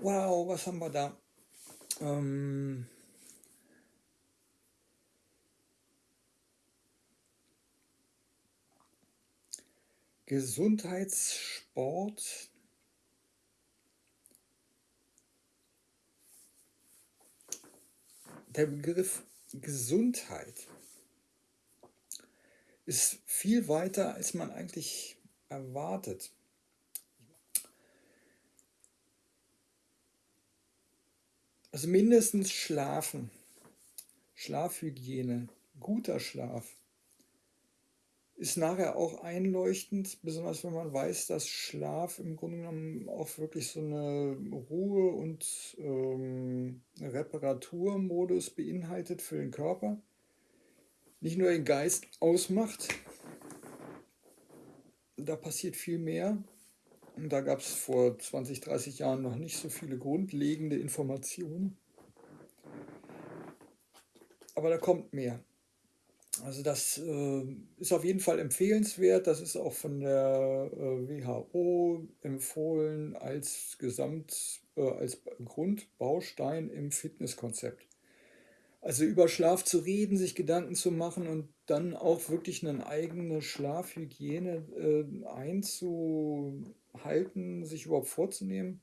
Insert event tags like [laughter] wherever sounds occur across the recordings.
Wow, was haben wir da? Ähm, Gesundheitssport. Der Begriff Gesundheit ist viel weiter, als man eigentlich erwartet. Also mindestens schlafen, Schlafhygiene, guter Schlaf ist nachher auch einleuchtend, besonders wenn man weiß, dass Schlaf im Grunde genommen auch wirklich so eine Ruhe- und ähm, Reparaturmodus beinhaltet für den Körper. Nicht nur den Geist ausmacht, da passiert viel mehr. Da gab es vor 20, 30 Jahren noch nicht so viele grundlegende Informationen. Aber da kommt mehr. Also das äh, ist auf jeden Fall empfehlenswert. Das ist auch von der äh, WHO empfohlen als Gesamt, äh, als Grundbaustein im Fitnesskonzept. Also über Schlaf zu reden, sich Gedanken zu machen und dann auch wirklich eine eigene Schlafhygiene äh, einzuhalten, sich überhaupt vorzunehmen,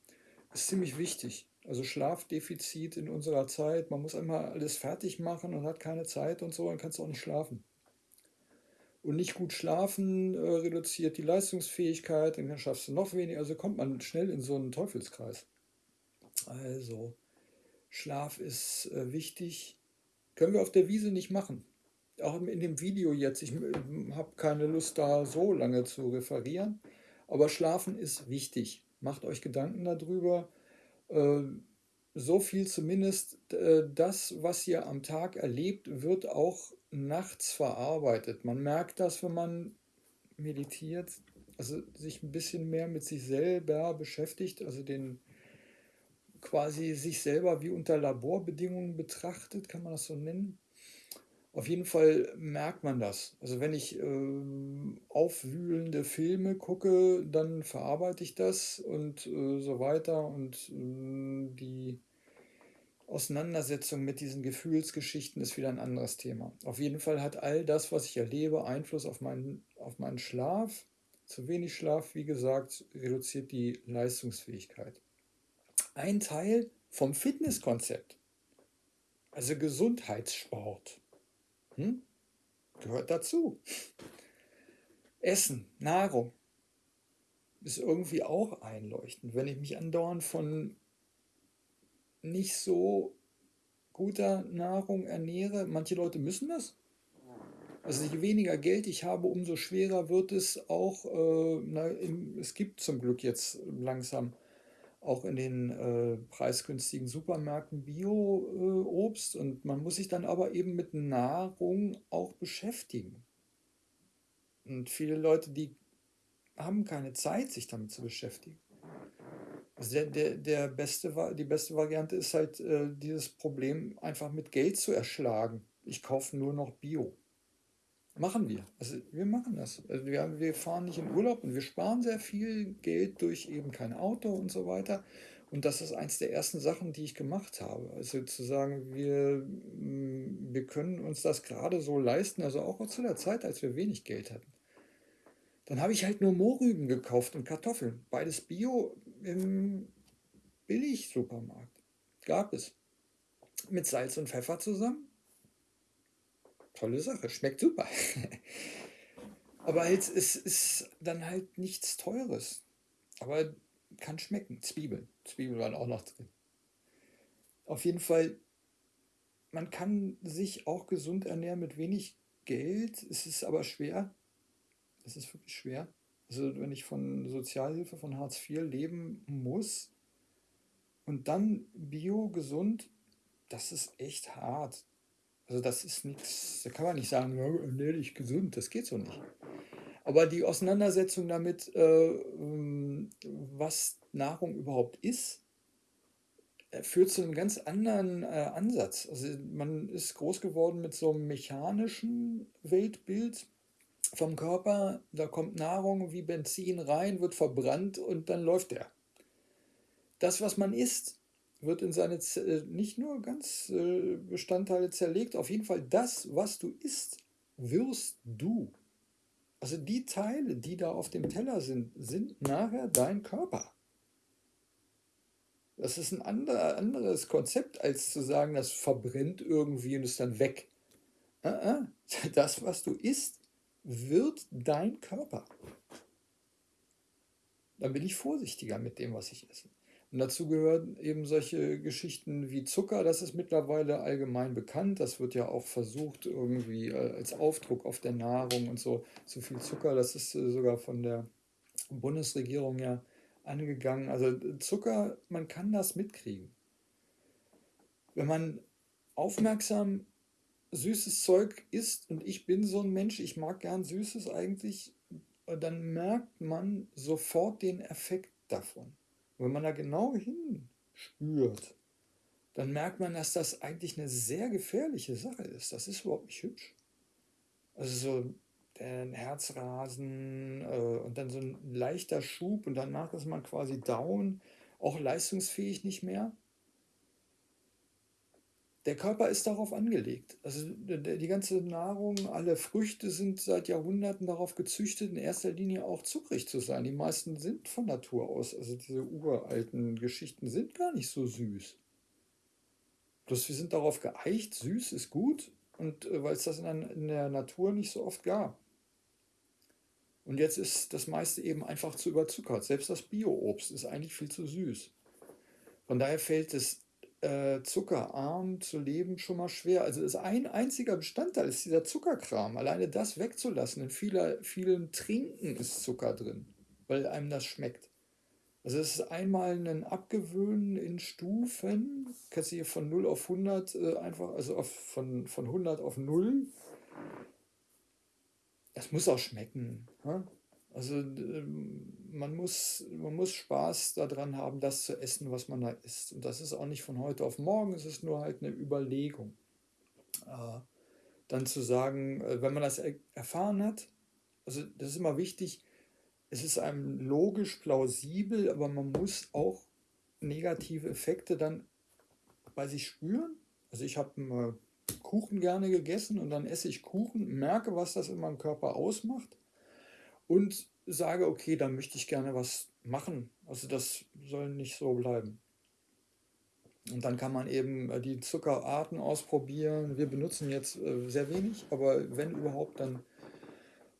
ist ziemlich wichtig. Also Schlafdefizit in unserer Zeit, man muss einmal alles fertig machen und hat keine Zeit und so, dann kannst du auch nicht schlafen. Und nicht gut schlafen äh, reduziert die Leistungsfähigkeit, dann schaffst du noch weniger, also kommt man schnell in so einen Teufelskreis. Also, Schlaf ist äh, wichtig. Können wir auf der Wiese nicht machen. Auch in dem Video jetzt, ich äh, habe keine Lust da so lange zu referieren, aber Schlafen ist wichtig. Macht euch Gedanken darüber. Äh, so viel zumindest, äh, das, was ihr am Tag erlebt, wird auch nachts verarbeitet. Man merkt das, wenn man meditiert, also sich ein bisschen mehr mit sich selber beschäftigt, also den quasi sich selber wie unter Laborbedingungen betrachtet, kann man das so nennen. Auf jeden Fall merkt man das. Also wenn ich äh, aufwühlende Filme gucke, dann verarbeite ich das und äh, so weiter. Und äh, die Auseinandersetzung mit diesen Gefühlsgeschichten ist wieder ein anderes Thema. Auf jeden Fall hat all das, was ich erlebe, Einfluss auf meinen, auf meinen Schlaf. Zu wenig Schlaf, wie gesagt, reduziert die Leistungsfähigkeit. Ein Teil vom Fitnesskonzept, also Gesundheitssport hm? Gehört dazu. Essen, Nahrung ist irgendwie auch einleuchtend. Wenn ich mich andauernd von nicht so guter Nahrung ernähre, manche Leute müssen das. Also je weniger Geld ich habe, umso schwerer wird es auch, äh, na, es gibt zum Glück jetzt langsam auch in den äh, preisgünstigen Supermärkten Bio-Obst äh, und man muss sich dann aber eben mit Nahrung auch beschäftigen. Und viele Leute, die haben keine Zeit, sich damit zu beschäftigen. Also der, der, der beste, die beste Variante ist halt, äh, dieses Problem einfach mit Geld zu erschlagen. Ich kaufe nur noch Bio. Machen wir. Also wir machen das. Also wir, wir fahren nicht in Urlaub und wir sparen sehr viel Geld durch eben kein Auto und so weiter. Und das ist eins der ersten Sachen, die ich gemacht habe. Also zu sagen, wir, mm, wir können uns das gerade so leisten, also auch zu der Zeit, als wir wenig Geld hatten. Dann habe ich halt nur Mohrrüben gekauft und Kartoffeln. Beides Bio im Billig-Supermarkt. Gab es. Mit Salz und Pfeffer zusammen tolle Sache, schmeckt super. [laughs] Aber jetzt ist, ist dann halt nichts Teures. Aber kann schmecken. Zwiebeln. Zwiebeln waren auch noch drin. Auf jeden Fall, man kann sich auch gesund ernähren mit wenig Geld. Es ist aber schwer. Es ist wirklich schwer. Also wenn ich von Sozialhilfe, von Hartz IV leben muss und dann bio, gesund, das ist echt hart. Also das ist nichts, da kann man nicht sagen, ja, ernähre dich gesund, das geht so nicht. Aber die Auseinandersetzung damit, äh, ähm, was Nahrung überhaupt ist, äh, führt zu einem ganz anderen äh, Ansatz. Also man ist groß geworden mit so einem mechanischen Weltbild vom Körper. Da kommt Nahrung wie Benzin rein, wird verbrannt und dann läuft der. das, was man isst, wird in seine Z nicht nur ganz äh, Bestandteile zerlegt, auf jeden Fall das, was du isst, wirst du. Also die Teile, die da auf dem Teller sind, sind nachher dein Körper. Das ist ein ander, anderes Konzept, als zu sagen, das verbrennt irgendwie und ist dann weg. [laughs] Das, was du isst, wird dein Körper. Dann bin ich vorsichtiger mit dem, was ich esse. Und dazu gehören eben solche Geschichten wie Zucker, das ist mittlerweile allgemein bekannt. Das wird ja auch versucht, irgendwie äh, als Aufdruck auf der Nahrung und so. Zu viel Zucker, das ist äh, sogar von der Bundesregierung ja angegangen. Also Zucker, man kann das mitkriegen. Wenn man aufmerksam süßes Zeug isst und ich bin so ein Mensch, ich mag gern Süßes eigentlich, dann merkt man sofort den Effekt davon. Wenn man da genau hinspürt, dann merkt man, dass das eigentlich eine sehr gefährliche Sache ist. Das ist überhaupt nicht hübsch. Also so ein Herzrasen äh, und dann so ein leichter Schub und danach ist man quasi down, auch leistungsfähig nicht mehr. Der Körper ist darauf angelegt. Also die ganze Nahrung, alle Früchte sind seit Jahrhunderten darauf gezüchtet, in erster Linie auch zuckrig zu sein. Die meisten sind von Natur aus, also diese uralten Geschichten sind gar nicht so süß. Bloß wir sind darauf geeicht, süß ist gut und äh, weil es das in der Natur nicht so oft gab. Und jetzt ist das meiste eben einfach zu überzuckert. Selbst das Bio-Obst ist eigentlich viel zu süß. Von daher fällt es äh, zuckerarm zu leben schon mal schwer. Also ist ein einziger Bestandteil ist dieser Zuckerkram. Alleine das wegzulassen. In vieler, vielen Trinken ist Zucker drin, weil einem das schmeckt. Also es ist einmal ein Abgewöhnen in Stufen. Kannst du hier von 0 auf 100 äh, einfach, also auf, von, von 100 auf 0. Das muss auch schmecken. Ne? Also ähm, man muss, man muss Spaß daran haben, das zu essen, was man da isst. Und das ist auch nicht von heute auf morgen, es ist nur halt eine Überlegung. Äh, dann zu sagen, äh, wenn man das erfahren hat, also das ist immer wichtig, es ist einem logisch plausibel, aber man muss auch negative Effekte dann bei sich spüren. Also ich habe Kuchen gerne gegessen und dann esse ich Kuchen, merke, was das in meinem Körper ausmacht und sage, okay, da möchte ich gerne was machen. Also das soll nicht so bleiben. Und dann kann man eben äh, die Zuckerarten ausprobieren. Wir benutzen jetzt äh, sehr wenig, aber wenn überhaupt, dann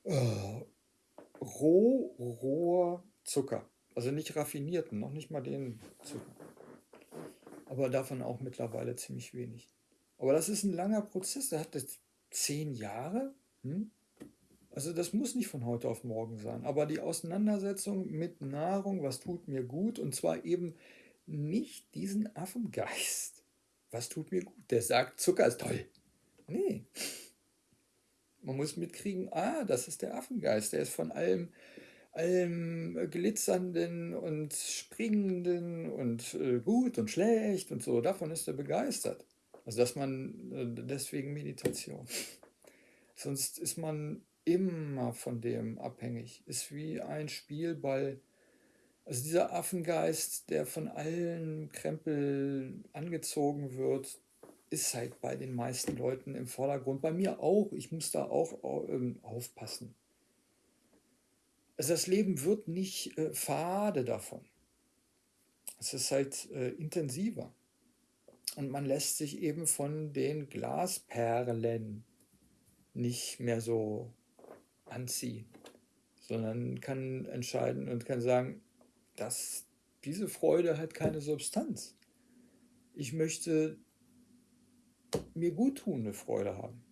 äh, roh, roher Zucker. Also nicht raffinierten, noch nicht mal den Zucker. Aber davon auch mittlerweile ziemlich wenig. Aber das ist ein langer Prozess, der hat jetzt zehn Jahre. Hm? Also das muss nicht von heute auf morgen sein. Aber die Auseinandersetzung mit Nahrung, was tut mir gut, und zwar eben nicht diesen Affengeist. Was tut mir gut? Der sagt, Zucker ist toll. Nee. Man muss mitkriegen, ah, das ist der Affengeist. Der ist von allem, allem glitzernden und springenden und äh, gut und schlecht und so. Davon ist er begeistert. Also dass man äh, deswegen Meditation. Sonst ist man immer von dem abhängig. Ist wie ein Spielball. Also dieser Affengeist, der von allen Krempel angezogen wird, ist halt bei den meisten Leuten im Vordergrund. Bei mir auch. Ich muss da auch ähm, aufpassen. Also das Leben wird nicht äh, fade davon. Es ist halt äh, intensiver. Und man lässt sich eben von den Glasperlen nicht mehr so anziehen, sondern kann entscheiden und kann sagen, dass diese Freude hat keine Substanz. Ich möchte mir guttunende Freude haben.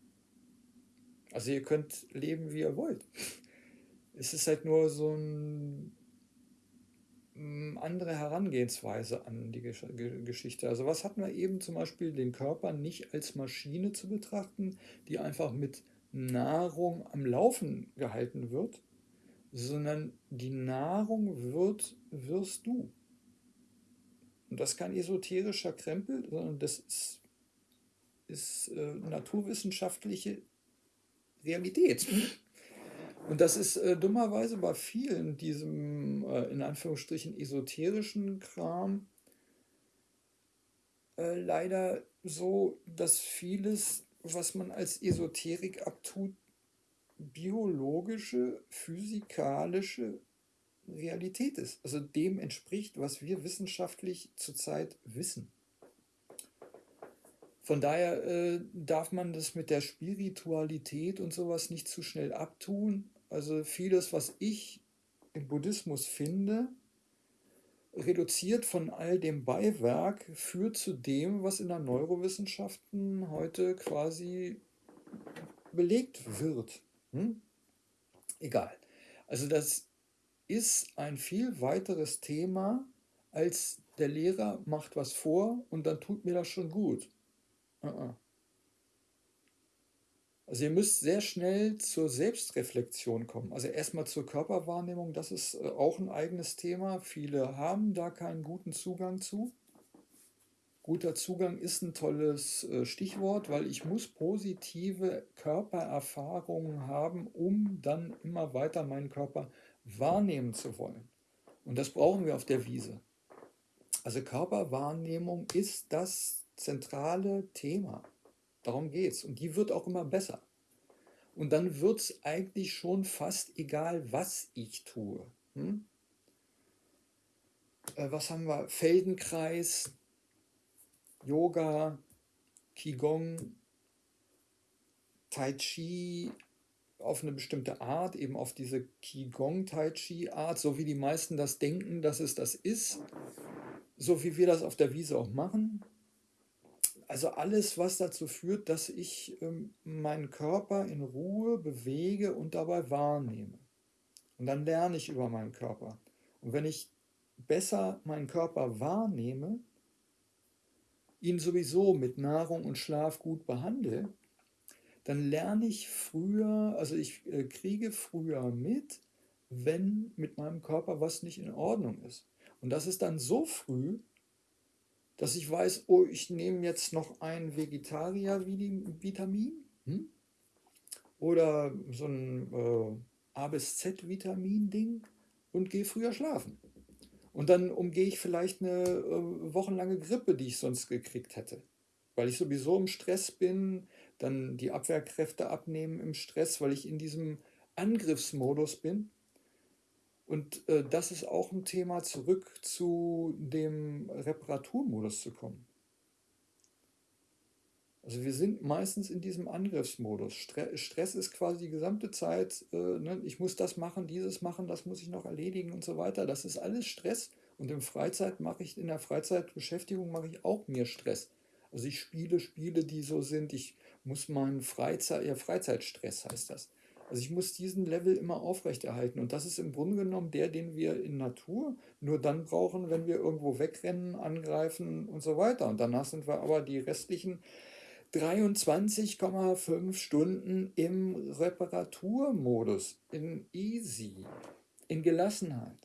Also ihr könnt leben, wie ihr wollt. [laughs] Es ist halt nur so eine mm, andere Herangehensweise an die Geschichte. Also was hatten wir eben zum Beispiel, den Körper nicht als Maschine zu betrachten, die einfach mit Nahrung am Laufen gehalten wird, sondern die Nahrung wird, wirst du. Und das ist kein esoterischer Krempel, sondern das ist, ist äh, naturwissenschaftliche Realität. Und das ist äh, dummerweise bei vielen diesem äh, in Anführungsstrichen esoterischen Kram äh, leider so, dass vieles, was man als Esoterik abtut, biologische, physikalische Realität ist. Also dem entspricht, was wir wissenschaftlich zurzeit wissen. Von daher äh, darf man das mit der Spiritualität und sowas nicht zu schnell abtun. Also vieles, was ich im Buddhismus finde, reduziert von all dem Beiwerk, führt zu dem, was in der Neurowissenschaften heute quasi belegt wird. Hm? Egal. Also das ist ein viel weiteres Thema, als der Lehrer macht was vor und dann tut mir das schon gut. Uh-uh. Also ihr müsst sehr schnell zur Selbstreflexion kommen. Also erstmal zur Körperwahrnehmung, das ist äh, auch ein eigenes Thema. Viele haben da keinen guten Zugang zu. Guter Zugang ist ein tolles äh, Stichwort, weil ich muss positive Körpererfahrungen haben, um dann immer weiter meinen Körper wahrnehmen zu wollen. Und das brauchen wir auf der Wiese. Also Körperwahrnehmung ist das zentrale Thema. Darum geht es. Und die wird auch immer besser. Und dann wird es eigentlich schon fast egal, was ich tue. Hm? Äh, was haben wir? Feldenkreis, Yoga, Qigong, Tai Chi auf eine bestimmte Art, eben auf diese Qigong Tai Chi Art, so wie die meisten das denken, dass es das ist, so wie wir das auf der Wiese auch machen. Also alles, was dazu führt, dass ich ähm, meinen Körper in Ruhe bewege und dabei wahrnehme. Und dann lerne ich über meinen Körper. Und wenn ich besser meinen Körper wahrnehme, ihn sowieso mit Nahrung und Schlaf gut behandle, dann lerne ich früher, also ich äh, kriege früher mit, wenn mit meinem Körper was nicht in Ordnung ist. Und das ist dann so früh, dass ich weiß, oh, ich nehme jetzt noch ein Vegetarier-Vitamin hm? oder so ein äh, A bis Z-Vitamin-Ding und gehe früher schlafen. Und dann umgehe ich vielleicht eine äh, wochenlange Grippe, die ich sonst gekriegt hätte. Weil ich sowieso im Stress bin, dann die Abwehrkräfte abnehmen im Stress, weil ich in diesem Angriffsmodus bin. Und äh, das ist auch ein Thema, zurück zu dem Reparaturmodus zu kommen. Also wir sind meistens in diesem Angriffsmodus. Stress ist quasi die gesamte Zeit, äh, ne, ich muss das machen, dieses machen, das muss ich noch erledigen und so weiter. Das ist alles Stress. Und im Freizeit mache ich, in der Freizeitbeschäftigung mache ich auch mir Stress. Also ich spiele Spiele, die so sind, ich muss meinen Freizeit, ja Freizeitstress heißt das. Also ich muss diesen Level immer aufrechterhalten. Und das ist im Grunde genommen der, den wir in Natur nur dann brauchen, wenn wir irgendwo wegrennen, angreifen und so weiter. Und danach sind wir aber die restlichen 23,5 Stunden im Reparaturmodus, in Easy, in Gelassenheit.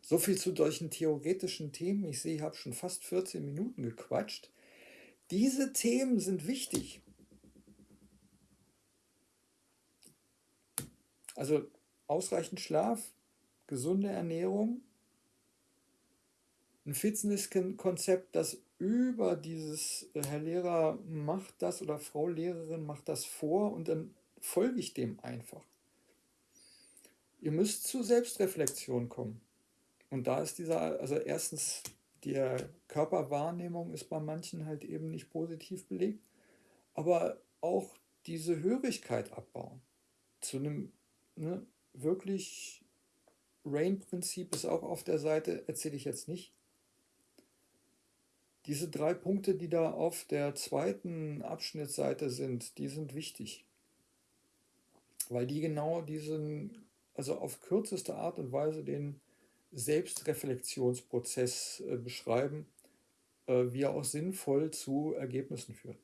So viel zu solchen theoretischen Themen. Ich sehe, ich habe schon fast 14 Minuten gequatscht. Diese Themen sind wichtig. Also ausreichend Schlaf, gesunde Ernährung, ein Fitnesskonzept, das über dieses äh, Herr Lehrer macht das oder Frau Lehrerin macht das vor und dann folge ich dem einfach. Ihr müsst zur Selbstreflexion kommen. Und da ist dieser, also erstens, die Körperwahrnehmung ist bei manchen halt eben nicht positiv belegt, aber auch diese Hörigkeit abbauen. Zu einem ne, wirklich Rain-Prinzip ist auch auf der Seite, erzähle ich jetzt nicht. Diese drei Punkte, die da auf der zweiten Abschnittsseite sind, die sind wichtig. Weil die genau diesen, also auf kürzeste Art und Weise den Selbstreflexionsprozess äh, beschreiben, äh, wie er auch sinnvoll zu Ergebnissen führt.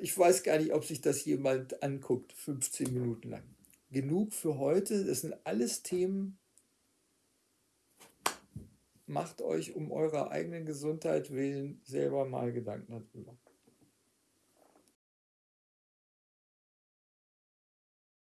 Ich weiß gar nicht, ob sich das jemand anguckt, 15 Minuten lang. Genug für heute. Das sind alles Themen, macht euch um eurer eigenen Gesundheit willen selber mal Gedanken darüber.